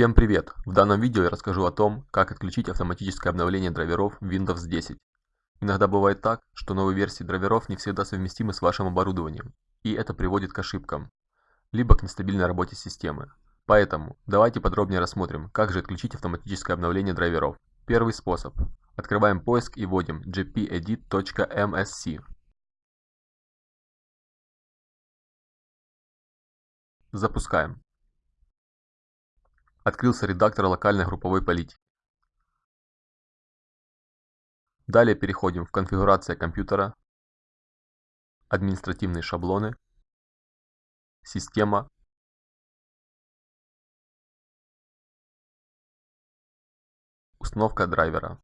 Всем привет! В данном видео я расскажу о том, как отключить автоматическое обновление драйверов Windows 10. Иногда бывает так, что новые версии драйверов не всегда совместимы с вашим оборудованием, и это приводит к ошибкам, либо к нестабильной работе системы. Поэтому давайте подробнее рассмотрим, как же отключить автоматическое обновление драйверов. Первый способ. Открываем поиск и вводим gpedit.msc. Запускаем. Открылся редактор локальной групповой политики. Далее переходим в конфигурация компьютера, административные шаблоны, система, установка драйвера.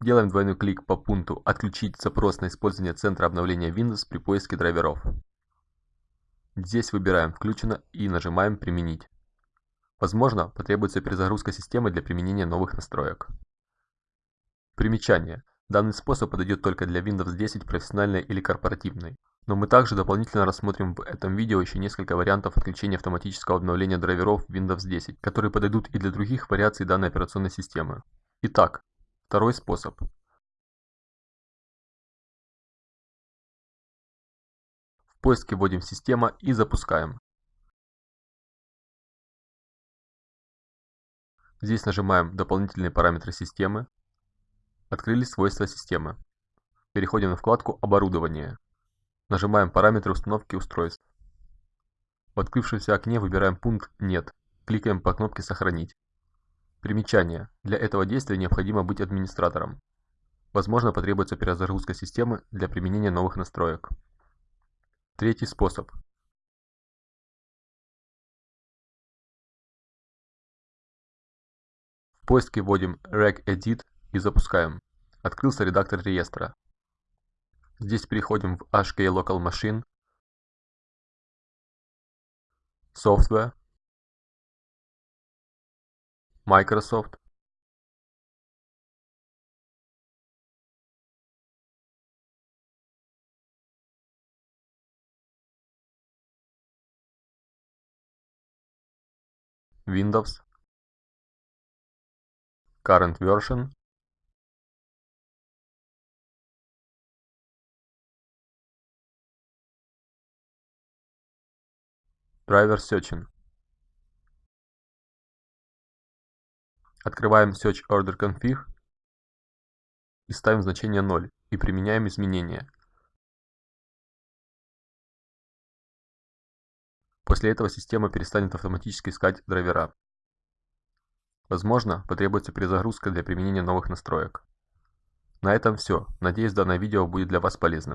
Делаем двойной клик по пункту «Отключить запрос на использование центра обновления Windows при поиске драйверов». Здесь выбираем «Включено» и нажимаем «Применить». Возможно, потребуется перезагрузка системы для применения новых настроек. Примечание. Данный способ подойдет только для Windows 10 профессиональной или корпоративной. Но мы также дополнительно рассмотрим в этом видео еще несколько вариантов отключения автоматического обновления драйверов Windows 10, которые подойдут и для других вариаций данной операционной системы. Итак, второй способ. В поиске вводим «Система» и запускаем. Здесь нажимаем «Дополнительные параметры системы». Открылись свойства системы. Переходим на вкладку «Оборудование». Нажимаем «Параметры установки устройств». В открывшемся окне выбираем пункт «Нет». Кликаем по кнопке «Сохранить». Примечание. Для этого действия необходимо быть администратором. Возможно, потребуется перезагрузка системы для применения новых настроек. Третий способ. В поиске вводим regedit и запускаем. Открылся редактор реестра. Здесь переходим в HK Local Machine, Software, Microsoft, Windows, current version driver searching Открываем Search Order Config и ставим значение 0 и применяем изменения. После этого система перестанет автоматически искать драйвера. Возможно, потребуется перезагрузка для применения новых настроек. На этом все. Надеюсь, данное видео будет для вас полезным.